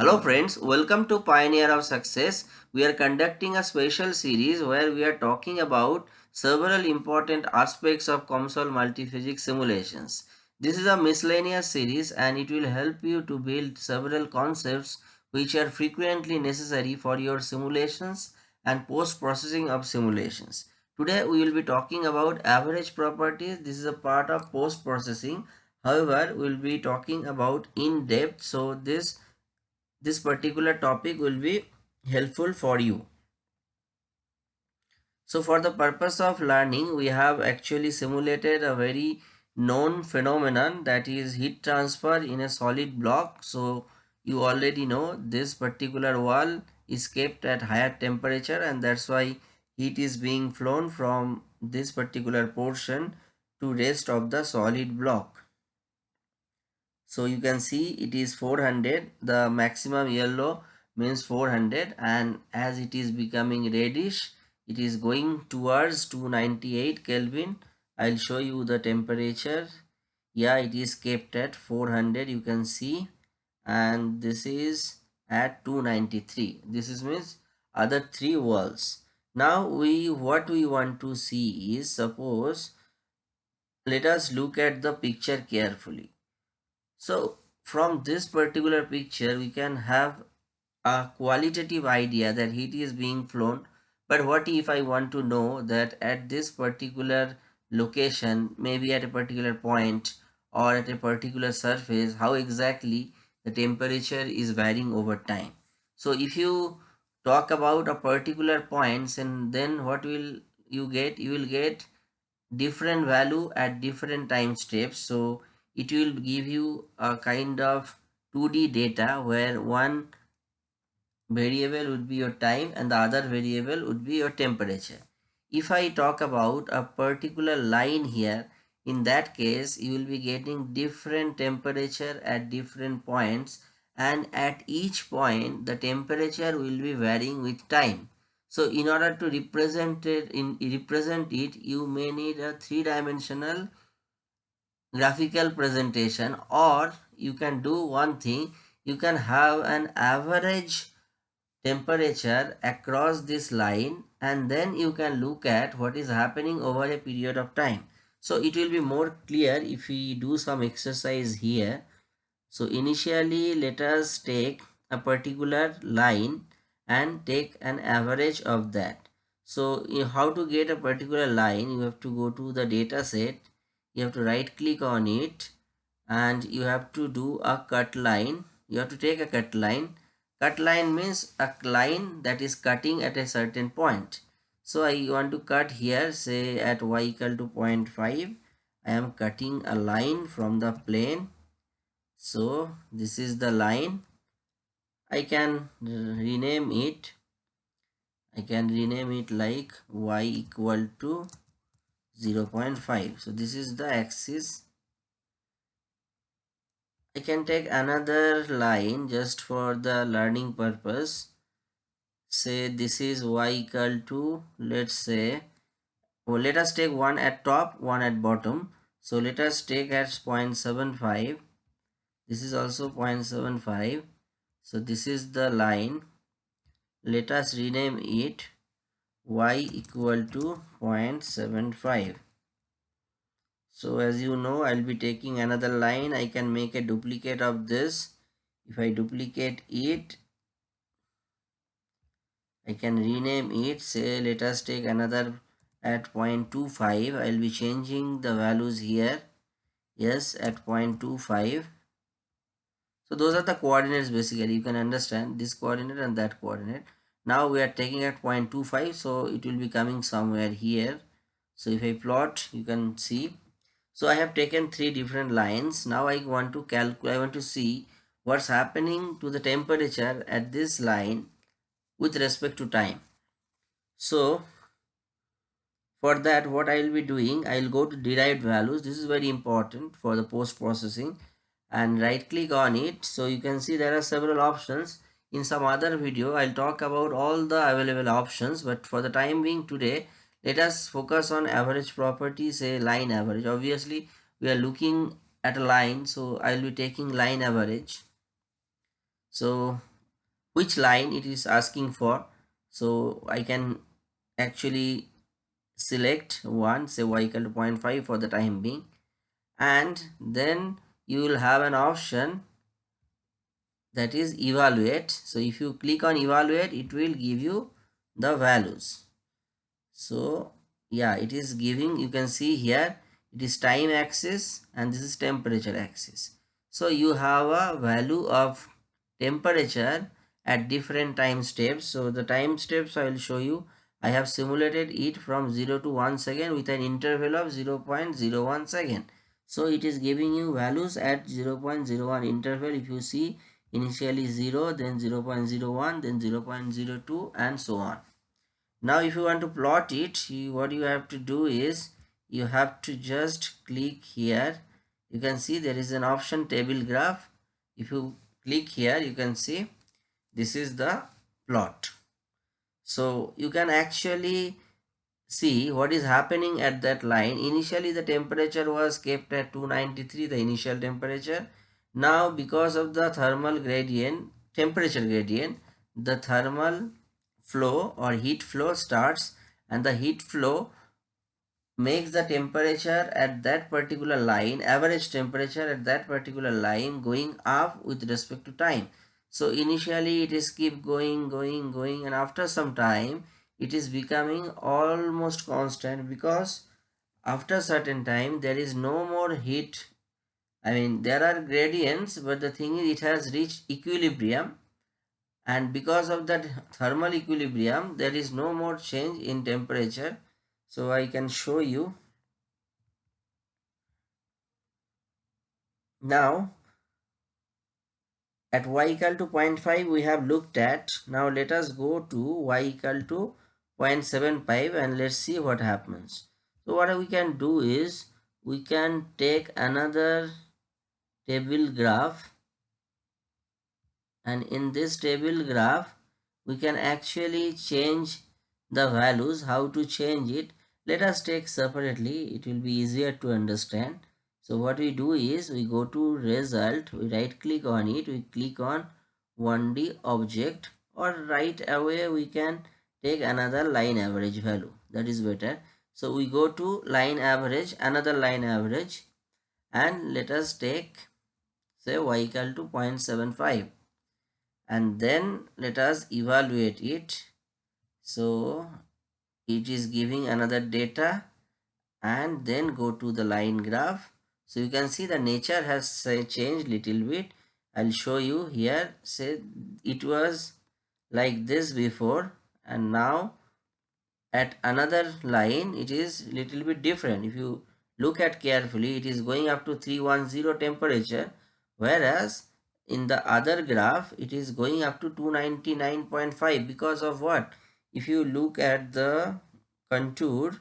Hello friends, welcome to Pioneer of Success. We are conducting a special series where we are talking about several important aspects of COMSOL multiphysics simulations. This is a miscellaneous series and it will help you to build several concepts which are frequently necessary for your simulations and post-processing of simulations. Today we will be talking about average properties. This is a part of post-processing. However, we will be talking about in depth. So this this particular topic will be helpful for you. So for the purpose of learning, we have actually simulated a very known phenomenon that is heat transfer in a solid block. So you already know this particular wall is kept at higher temperature and that's why heat is being flown from this particular portion to rest of the solid block so you can see it is 400 the maximum yellow means 400 and as it is becoming reddish it is going towards 298 kelvin. I'll show you the temperature. Yeah it is kept at 400 you can see. And this is at 293 this is means other three walls. Now we what we want to see is suppose let us look at the picture carefully so from this particular picture, we can have a qualitative idea that heat is being flown. But what if I want to know that at this particular location, maybe at a particular point or at a particular surface, how exactly the temperature is varying over time. So if you talk about a particular points and then what will you get? You will get different value at different time steps. So it will give you a kind of 2D data where one variable would be your time and the other variable would be your temperature. If I talk about a particular line here, in that case you will be getting different temperature at different points and at each point the temperature will be varying with time. So in order to represent it, in, represent it you may need a three-dimensional graphical presentation or you can do one thing. You can have an average temperature across this line and then you can look at what is happening over a period of time. So it will be more clear if we do some exercise here. So initially let us take a particular line and take an average of that. So how to get a particular line you have to go to the data set you have to right click on it and you have to do a cut line. You have to take a cut line. Cut line means a line that is cutting at a certain point. So i want to cut here say at y equal to 0.5 i am cutting a line from the plane. So this is the line. I can rename it. I can rename it like y equal to 0 0.5 so this is the axis. I can take another line just for the learning purpose. Say this is y equal to let's say well, let us take one at top one at bottom. So let us take at 0.75 this is also 0.75 so this is the line. Let us rename it y equal to 0.75 so as you know i'll be taking another line. I can make a duplicate of this. If i duplicate it i can rename it. Say let us take another at 0.25 i'll be changing the values here. Yes at 0.25 so those are the coordinates basically. You can understand this coordinate and that coordinate now we are taking at 0.25 so it will be coming somewhere here. So if i plot you can see. So i have taken three different lines. Now i want to calculate i want to see what's happening to the temperature at this line with respect to time. So for that what i will be doing i will go to derived values. This is very important for the post processing and right click on it. So you can see there are several options in some other video i'll talk about all the available options but for the time being today let us focus on average property say line average. Obviously we are looking at a line so i'll be taking line average. So which line it is asking for? So I can actually select one say y equal to 0.5 for the time being. And then you will have an option that is evaluate. So if you click on evaluate it will give you the values. So yeah it is giving you can see here it is time axis and this is temperature axis. So you have a value of temperature at different time steps. So the time steps i will show you. I have simulated it from 0 to 1 second with an interval of 0 0.01 second. So it is giving you values at 0 0.01 interval. If you see initially 0 then 0 0.01 then 0 0.02 and so on. Now if you want to plot it you, what you have to do is you have to just click here. You can see there is an option table graph. If you click here you can see this is the plot. So you can actually see what is happening at that line. Initially the temperature was kept at 293 the initial temperature now because of the thermal gradient temperature gradient the thermal flow or heat flow starts and the heat flow makes the temperature at that particular line average temperature at that particular line going up with respect to time. So initially it is keep going going going and after some time it is becoming almost constant because after certain time there is no more heat i mean there are gradients but the thing is it has reached equilibrium. And because of that thermal equilibrium there is no more change in temperature. So i can show you. Now at y equal to 0.5 we have looked at. Now let us go to y equal to 0.75 and let's see what happens. So what we can do is we can take another table graph. And in this table graph we can actually change the values how to change it. Let us take separately it will be easier to understand. So what we do is we go to result we right click on it we click on 1d object or right away we can take another line average value. That is better. So we go to line average another line average and let us take say y equal to 0.75 and then let us evaluate it. So it is giving another data and then go to the line graph. So you can see the nature has changed little bit. I'll show you here. Say it was like this before. And now at another line it is little bit different. If you look at carefully it is going up to 310 temperature whereas in the other graph it is going up to 299.5 because of what? If you look at the contour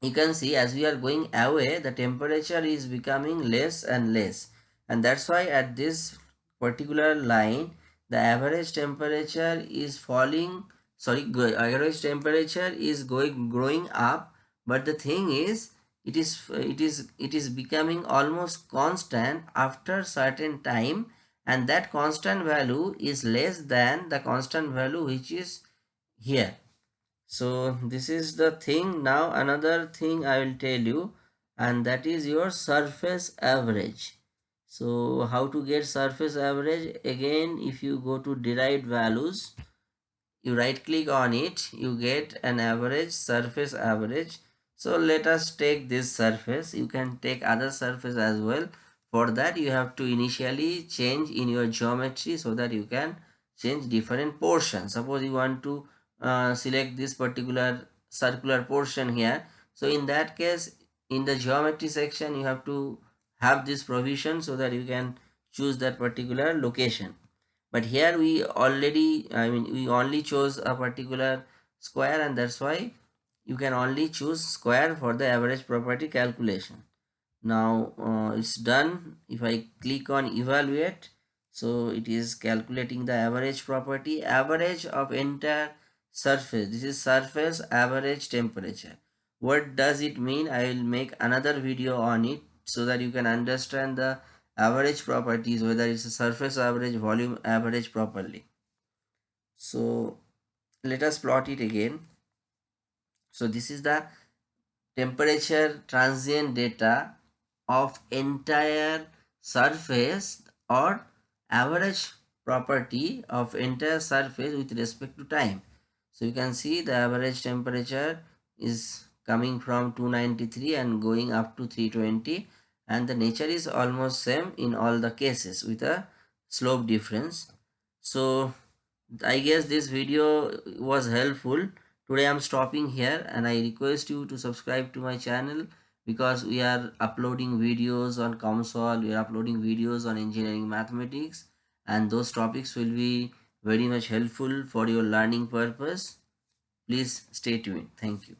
you can see as we are going away the temperature is becoming less and less. And that's why at this particular line the average temperature is falling sorry average temperature is going growing up. But the thing is it is it is it is becoming almost constant after certain time and that constant value is less than the constant value which is here. So this is the thing. Now another thing i will tell you and that is your surface average. So how to get surface average? Again if you go to derived values you right click on it you get an average surface average so let us take this surface. You can take other surface as well. For that you have to initially change in your geometry so that you can change different portions. Suppose you want to uh, select this particular circular portion here. So in that case in the geometry section you have to have this provision so that you can choose that particular location. But here we already i mean we only chose a particular square and that's why you can only choose square for the average property calculation. Now uh, it's done. If i click on evaluate so it is calculating the average property average of entire surface. This is surface average temperature. What does it mean? I will make another video on it so that you can understand the average properties whether it's a surface average volume average properly. So let us plot it again so this is the temperature transient data of entire surface or average property of entire surface with respect to time. So you can see the average temperature is coming from 293 and going up to 320 and the nature is almost same in all the cases with a slope difference. So i guess this video was helpful today i'm stopping here and i request you to subscribe to my channel because we are uploading videos on COMSOL, we are uploading videos on engineering mathematics and those topics will be very much helpful for your learning purpose. Please stay tuned. Thank you.